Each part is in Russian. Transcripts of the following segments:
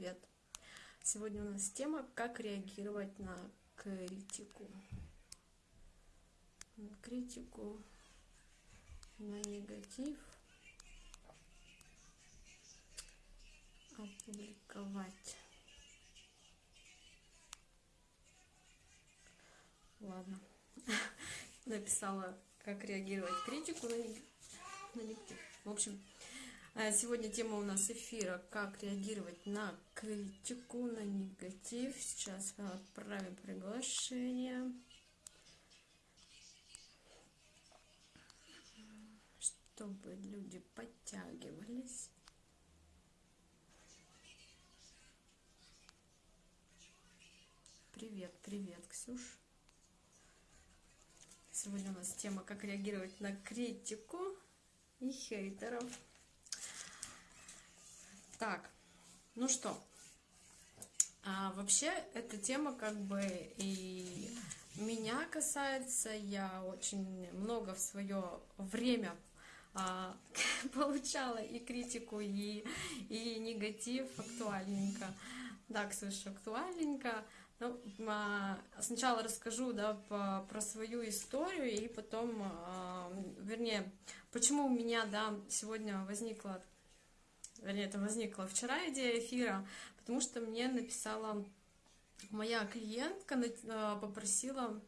привет! Сегодня у нас тема «Как реагировать на критику». На критику, на негатив. Опубликовать. Ладно. Написала, как реагировать критику на негатив. В общем, сегодня тема у нас эфира «Как реагировать на критику, на негатив». Сейчас отправим приглашение. Чтобы люди подтягивались. Привет, привет, Ксюш. Сегодня у нас тема «Как реагировать на критику и хейтеров». Так, ну что, а вообще эта тема как бы и меня касается, я очень много в свое время а, получала и критику, и, и негатив актуальненько. Да, Ксюша, актуальненько. Ну, а, сначала расскажу да, по, про свою историю, и потом, а, вернее, почему у меня да, сегодня возникла вернее, это возникла вчера идея эфира, потому что мне написала моя клиентка, э, попросила,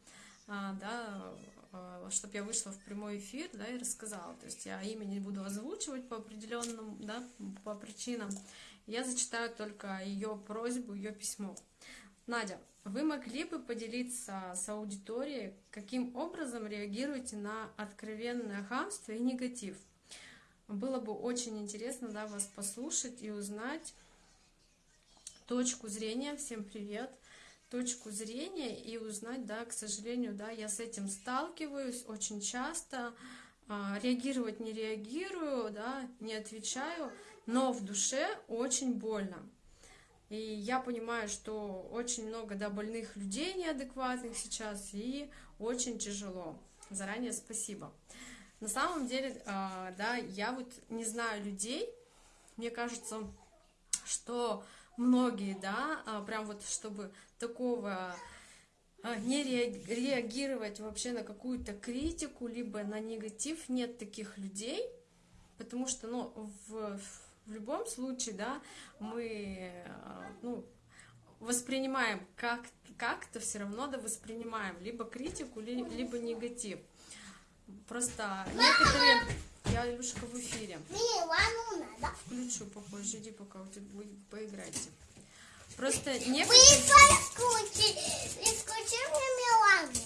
а, да, э, чтобы я вышла в прямой эфир, да, и рассказала. То есть я имя не буду озвучивать по определенным, да, по причинам. Я зачитаю только ее просьбу, ее письмо. Надя, вы могли бы поделиться с аудиторией, каким образом реагируете на откровенное хамство и негатив? Было бы очень интересно да, вас послушать и узнать точку зрения. Всем привет! Точку зрения и узнать, да, к сожалению, да, я с этим сталкиваюсь очень часто. А, реагировать не реагирую, да, не отвечаю, но в душе очень больно. И я понимаю, что очень много да, больных людей неадекватных сейчас, и очень тяжело. Заранее спасибо. На самом деле, а, да, я вот не знаю людей, мне кажется, что многие, да, а, прям вот чтобы такого а, не реагировать вообще на какую-то критику, либо на негатив, нет таких людей, потому что, ну, в, в любом случае, да, мы, ну, воспринимаем как как-то все равно да воспринимаем либо критику, либо негатив. Просто некоторые... Я, Илюшка, в эфире. Включу попозже, иди пока у тебя будет, поиграйте. Просто некоторые...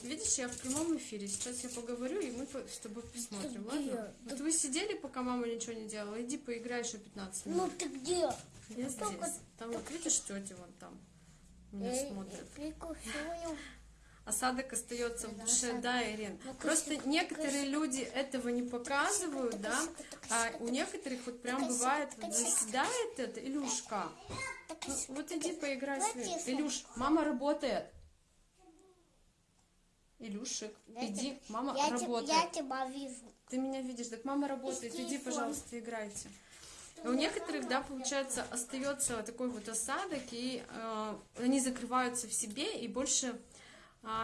Видишь, я в прямом эфире. Сейчас я поговорю, и мы с тобой посмотрим, ладно? Вот вы сидели, пока мама ничего не делала. Иди поиграй еще 15 минут. Ну ты где? Я здесь. Там вот видишь тети вон там. Меня смотрят осадок остается в душе, да, Ирин. Ну, Просто некоторые люди этого не показывают, да, а у некоторых вот прям бывает, вот заседает это, Илюшка, ну, вот иди поиграй с ним. Илюш, мама работает. Илюшек, иди, мама я работает. Я тебя вижу. Ты меня видишь, так мама работает, иди, пожалуйста, играйте. И у некоторых, да, получается, остается такой вот осадок, и э, они закрываются в себе, и больше а,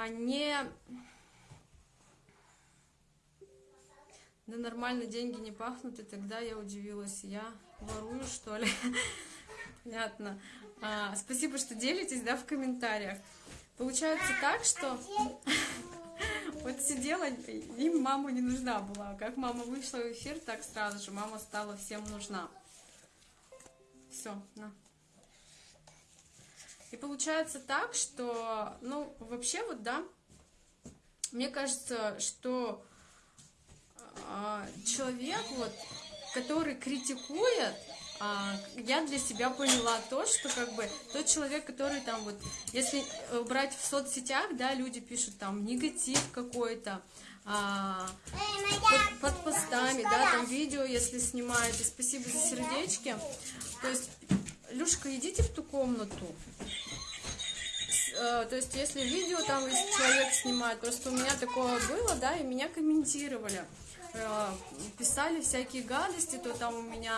не... Да нормально деньги не пахнут, и тогда я удивилась, я ворую, что ли? Понятно. А, спасибо, что делитесь, да, в комментариях. Получается так, что вот сидела, им мама не нужна была. Как мама вышла в эфир, так сразу же мама стала всем нужна. Все, на. И получается так, что, ну, вообще вот, да, мне кажется, что э, человек, вот, который критикует, э, я для себя поняла то, что как бы тот человек, который там вот, если брать в соцсетях, да, люди пишут там негатив какой-то, а, под, под постами, да, там видео, если снимаете, спасибо за сердечки. То есть, Люшка, идите в ту комнату. Э, то есть, если видео там человек снимает, просто у меня такое было, да, и меня комментировали, э, писали всякие гадости, то там у меня,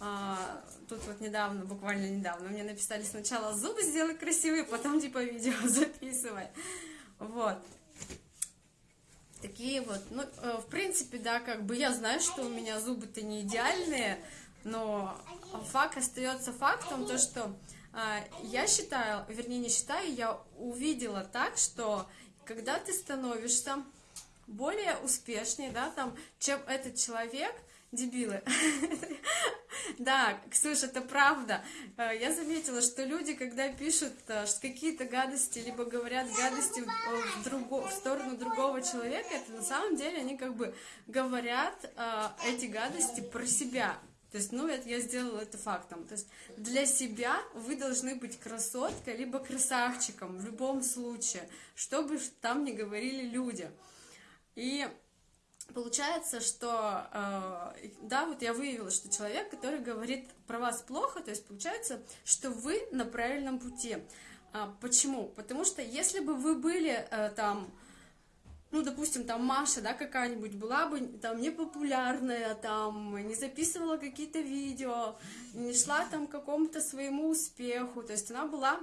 а, тут вот недавно, буквально недавно, мне написали сначала зубы сделай красивые, потом типа видео записывай. Вот. Такие вот, ну, э, в принципе, да, как бы я знаю, что у меня зубы-то не идеальные, но факт остается фактом, то, что я считаю, вернее, не считаю, я увидела так, что когда ты становишься более успешнее, да, там, чем этот человек, дебилы. Да, Ксюша, это правда. Э, я заметила, что люди, когда пишут э, какие-то гадости, либо говорят гадости в, друго, в сторону другого человека, это на самом деле они как бы говорят эти гадости про себя. То есть, ну, это я сделала это фактом. То есть, для себя вы должны быть красоткой, либо красавчиком в любом случае, чтобы там не говорили люди. И получается, что, э, да, вот я выявила, что человек, который говорит про вас плохо, то есть получается, что вы на правильном пути. А, почему? Потому что если бы вы были э, там, ну, допустим, там Маша, да, какая-нибудь была бы там непопулярная, там не записывала какие-то видео, не шла там к какому-то своему успеху, то есть она была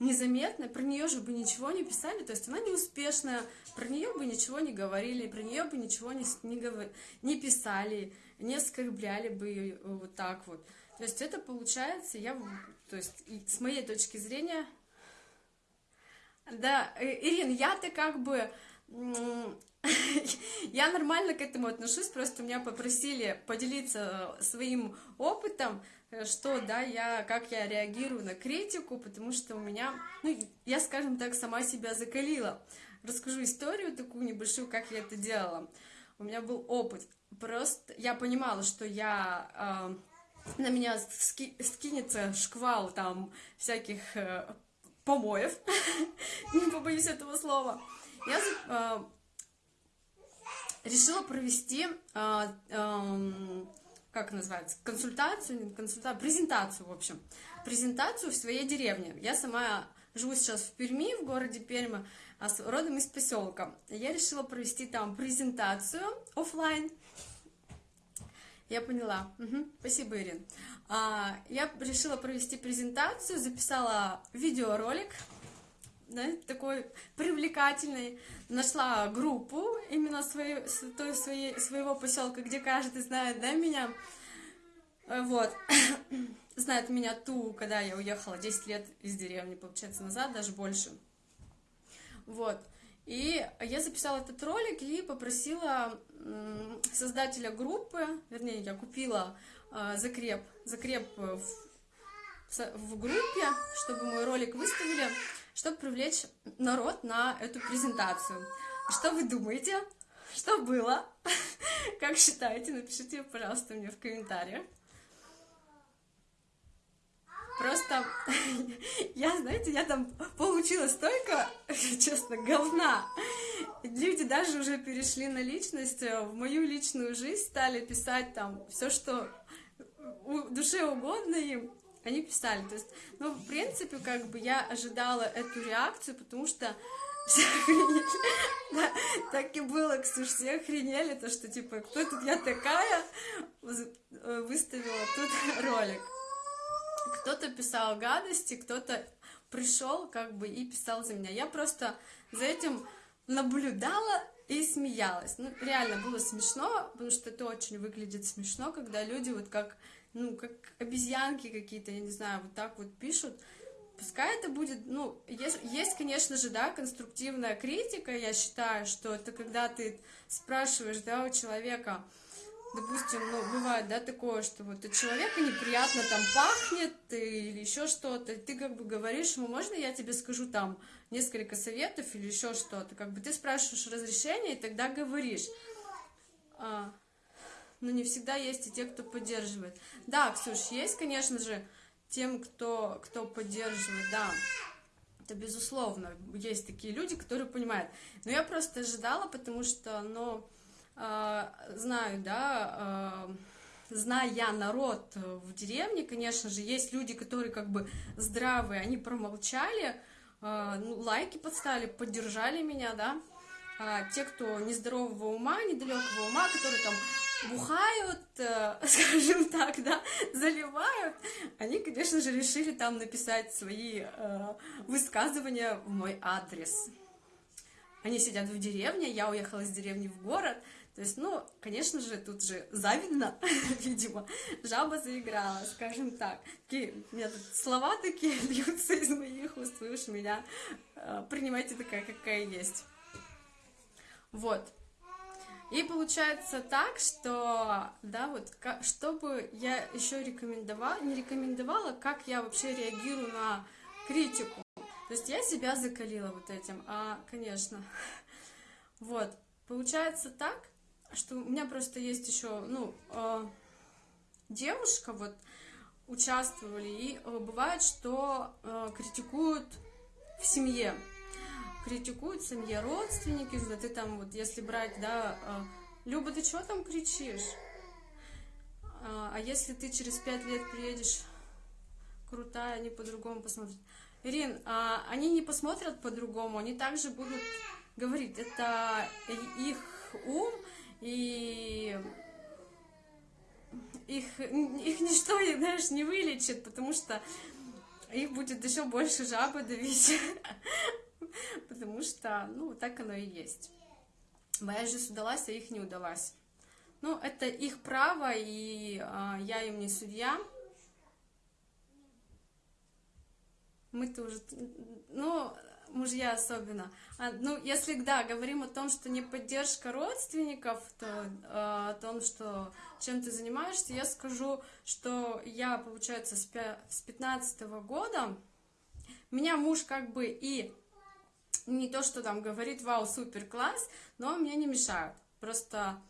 незаметно, про нее же бы ничего не писали, то есть она неуспешная, про нее бы ничего не говорили, про нее бы ничего не, не, не писали, не оскорбляли бы ее вот так вот. То есть это получается, я, то есть с моей точки зрения, да, э, Ирин, я-то как бы, я нормально к этому отношусь, просто меня попросили поделиться своим опытом, Э, что, да, я, как я реагирую на критику, потому что у меня, ну, я, скажем так, сама себя закалила. Расскажу историю такую небольшую, как я это делала. У меня был опыт. Просто я понимала, что я э, на меня ски, скинется шквал там всяких э, помоев, не побоюсь этого слова. Я э, решила провести э, э, как называется, консультацию, консультацию, презентацию, в общем, презентацию в своей деревне. Я сама живу сейчас в Перми, в городе Перми, а родом из поселка. Я решила провести там презентацию офлайн. Я поняла. Угу. Спасибо, Ирин. А, я решила провести презентацию, записала видеоролик, да, такой привлекательный. Нашла группу именно своей, той, своей, своего поселка, где каждый знает, да, меня. Э, вот. знает меня ту, когда я уехала 10 лет из деревни, получается, назад, даже больше. Вот. И я записала этот ролик и попросила создателя группы, вернее, я купила э, закреп, закреп в, группе, чтобы мой ролик выставили чтобы привлечь народ на эту презентацию. Что вы думаете? Что было? Как считаете? Напишите, пожалуйста, мне в комментариях. Просто я, знаете, я там получила столько, честно, говна. Люди даже уже перешли на личность, э, в мою личную жизнь стали писать там все, что душе угодно им они писали. То есть, ну, в принципе, как бы я ожидала эту реакцию, потому что все охренели. Да, так и было, Ксюш, все охренели, то, что, типа, кто тут я такая, э, выставила тут ролик. Кто-то писал гадости, кто-то пришел, как бы, и писал за меня. Я просто за этим наблюдала и смеялась. Ну, реально было смешно, потому что это очень выглядит смешно, когда люди вот как ну, как обезьянки какие-то, я не знаю, вот так вот пишут, пускай это будет, ну, есть, есть, конечно же, да, конструктивная критика, я считаю, что это когда ты спрашиваешь, да, у человека, допустим, ну, бывает, да, такое, что вот у человека неприятно там пахнет или еще что-то, ты как бы говоришь ему, можно я тебе скажу там несколько советов или еще что-то, как бы ты спрашиваешь разрешение и тогда говоришь, а, но не всегда есть и те, кто поддерживает. Да, Ксюш, есть, конечно же, тем, кто, кто поддерживает, да, это безусловно, есть такие люди, которые понимают. Но я просто ожидала, потому что, ну, э, знаю, да, э, зная народ в деревне, конечно же, есть люди, которые как бы здравые, они промолчали, э, ну, лайки подставили, поддержали меня, да, а те, кто нездорового ума, недалекого ума, которые там бухают, э, скажем так, да, заливают, они, конечно же, решили там написать свои э, высказывания в мой адрес. Они сидят в деревне, я уехала из деревни в город, то есть, ну, конечно же, тут же завидно, видимо, жаба заиграла, скажем так. Такие, у меня тут слова такие льются из моих уст, вы уж меня э, принимайте такая, какая есть. Вот. И получается так, что, да, вот, чтобы я еще рекомендовала, не рекомендовала, как я вообще реагирую на критику. То есть я себя закалила вот этим, а, конечно. Вот, получается так, что у меня просто есть еще, ну, э, девушка, вот, участвовали, и э, бывает, что э, критикуют в семье, критикуют в семье родственники, да ты там, вот, если брать, да, э, Люба, ты что там кричишь? А, а если ты через пять лет приедешь крутая, они по-другому посмотрят. Ирин, а, они не посмотрят по-другому, они также будут говорить, это их ум, и их, их ничто, знаешь, не вылечит, потому что их будет еще больше жабы давить, потому что, ну, так оно и есть. Моя жизнь удалась, а их не удалась. Ну, это их право, и а, я им не судья. Мы-то уже, ну, мужья особенно. А, ну, если, да, говорим о том, что не поддержка родственников, то э, о том, что чем ты занимаешься, я скажу, что я, получается, с, с 15 -го года, меня муж как бы и не то, что там говорит, вау, супер, класс, но мне не мешают. Просто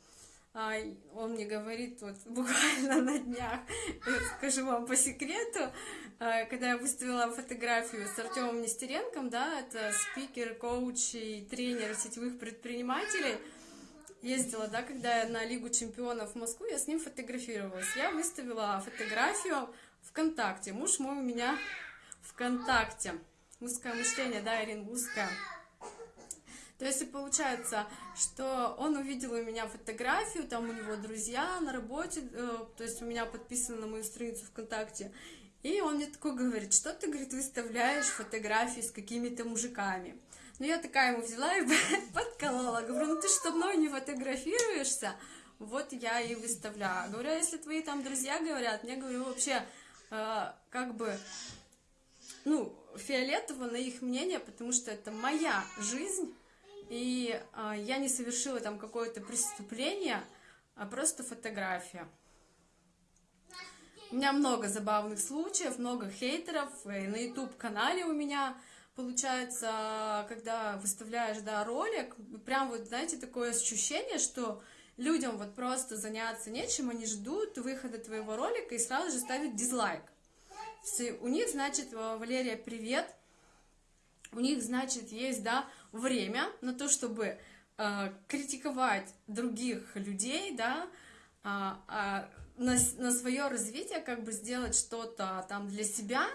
а, он мне говорит вот буквально на днях, скажу вам по секрету, а, когда я выставила фотографию с Артемом Нестеренком, да, это спикер, коуч и тренер сетевых предпринимателей, ездила, да, когда я на Лигу чемпионов в Москву, я с ним фотографировалась. Я выставила фотографию ВКонтакте. Муж мой у меня ВКонтакте. Узкое мышление, да, Ирин, узкое. То есть и получается, что он увидел у меня фотографию, там у него друзья на работе, э, то есть у меня подписано на мою страницу ВКонтакте, и он мне такой говорит, что ты, говорит, выставляешь фотографии с какими-то мужиками. Ну, я такая ему взяла и подколола. Говорю, ну ты что, мной не фотографируешься? Вот я и выставляю. Говорю, а если твои там друзья говорят, мне, говорю, вообще, э, как бы, ну, фиолетово на их мнение, потому что это моя жизнь, и э, я не совершила там какое-то преступление, а просто фотография. У меня много забавных случаев, много хейтеров. И на YouTube-канале у меня получается, когда выставляешь, да, ролик, прям вот, знаете, такое ощущение, что людям вот просто заняться нечем, они ждут выхода твоего ролика и сразу же ставят дизлайк. У них, значит, Валерия, привет, у них, значит, есть, да, время на то, чтобы э, критиковать других людей, да, а, а, на, на свое развитие, как бы сделать что-то там для себя,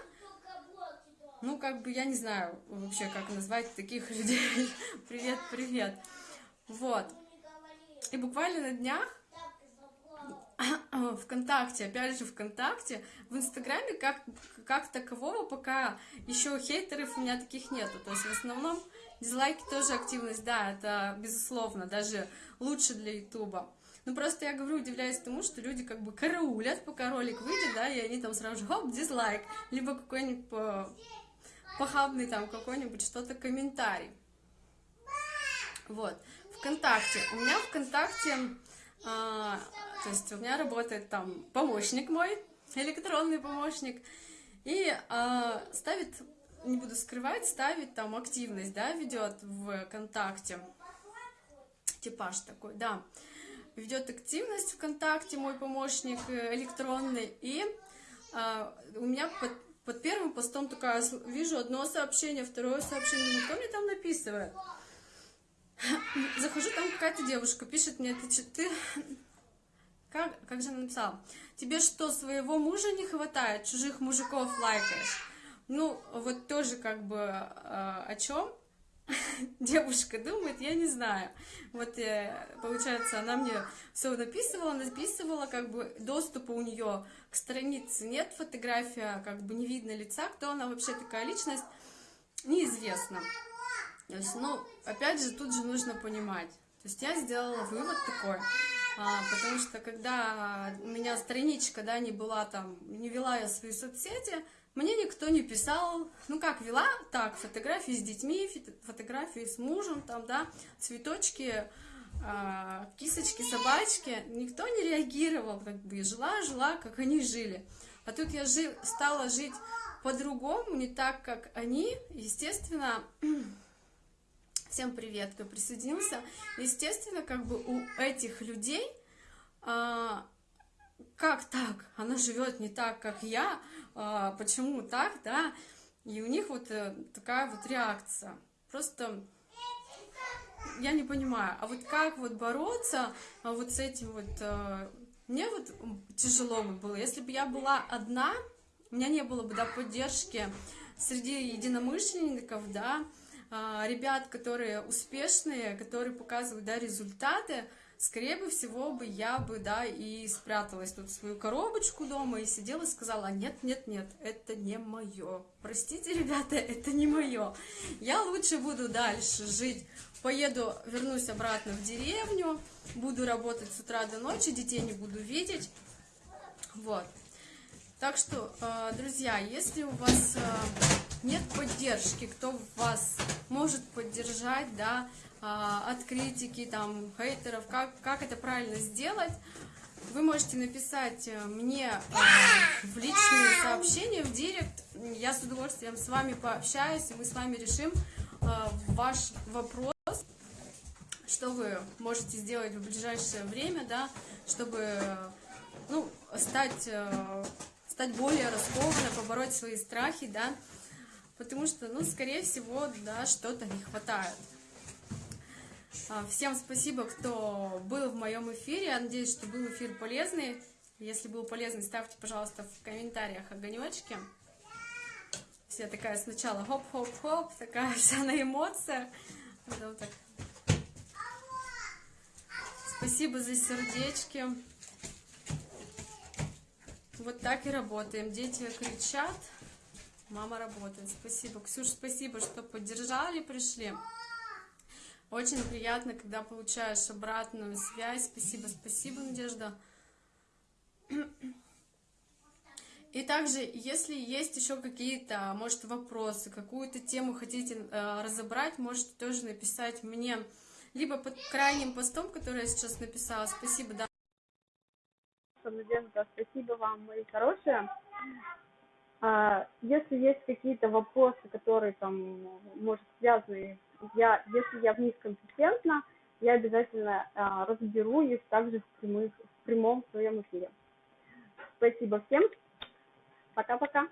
ну, как бы, я не знаю вообще, как назвать таких людей. привет, привет. Вот. И буквально на днях ВКонтакте, опять же ВКонтакте, в Инстаграме как, как такового пока еще хейтеров у меня таких нету. То есть в основном дизлайки тоже активность, да, это безусловно, даже лучше для Ютуба. Ну, просто я говорю, удивляюсь тому, что люди как бы караулят, пока ролик выйдет, да, и они там сразу же, хоп, дизлайк, либо какой-нибудь похабный там какой-нибудь что-то комментарий. Вот, ВКонтакте. У меня ВКонтакте, а, то есть у меня работает там помощник мой, электронный помощник, и а, ставит, не буду скрывать, ставит там активность, да, ведет в ВКонтакте. Типаж такой, да ведет активность ВКонтакте, мой помощник э, электронный, и а, у меня под, под первым постом такая, вижу одно сообщение, второе сообщение, думаю, кто мне там написывает? Захожу, там какая-то девушка пишет мне, ты, ты как, как же она написала? Тебе что, своего мужа не хватает, чужих мужиков лайкаешь? Ну, вот тоже как бы э, о чем? девушка думает, я не знаю. Вот, э, получается, она мне все написывала, написывала, как бы доступа у нее к странице нет, фотография, как бы не видно лица, кто она вообще такая личность, неизвестно. То есть, ну, опять же, тут же нужно понимать. То есть я сделала вывод такой, а, потому что когда у меня страничка, да, не была там, не вела я свои соцсети, мне никто не писал, ну как вела, так, фотографии с детьми, фотографии с мужем, там, да, цветочки, а, кисочки, собачки, никто не реагировал, как бы, жила, жила, как они жили. А тут я жи, стала жить по-другому, не так, как они, естественно, всем привет, кто присоединился, естественно, как бы у этих людей, а, как так, она живет не так, как я, а, почему так, да, и у них вот э, такая вот реакция, просто я не понимаю, а вот как вот бороться а вот с этим вот, э, мне вот тяжело было, если бы я была одна, у меня не было бы, да, поддержки среди единомышленников, да, а, ребят, которые успешные, которые показывают, да, результаты, скорее всего бы я бы, да, и спряталась тут в свою коробочку дома и сидела и сказала, нет, нет, нет, это не мое. Простите, ребята, это не мое. Я лучше буду дальше жить, поеду, вернусь обратно в деревню, буду работать с утра до ночи, детей не буду видеть. Вот. Так что, э, друзья, если у вас э, нет поддержки, кто вас может поддержать, да, а, от критики, там, хейтеров, как, как это правильно сделать, вы можете написать э, мне э, в личные сообщения, в директ. Я с удовольствием с вами пообщаюсь, и мы с вами решим э, ваш вопрос, что вы можете сделать в ближайшее время, да, чтобы ну, стать, стать более раскованной, побороть свои страхи, да, потому что, ну, скорее всего, да, что-то не хватает. А, всем спасибо, кто был в моем эфире. Я надеюсь, что был эфир полезный. Если был полезный, ставьте, пожалуйста, в комментариях огонечки. Все такая сначала хоп-хоп-хоп, такая вся на эмоциях. Вот так. Спасибо за сердечки. Вот так и работаем. Дети кричат, мама работает. Спасибо. Ксюш, спасибо, что поддержали, пришли. Очень приятно, когда получаешь обратную связь. Спасибо, спасибо, Надежда. И также, если есть еще какие-то, может, вопросы, какую-то тему хотите э, разобрать, можете тоже написать мне, либо под крайним постом, который я сейчас написала. Спасибо, да. Надежда, спасибо вам, мои хорошие. А, если есть какие-то вопросы, которые там, может, связаны я, если я в них компетентна, я обязательно а, разберу их также в, прямых, в прямом своем эфире. Спасибо всем. Пока-пока.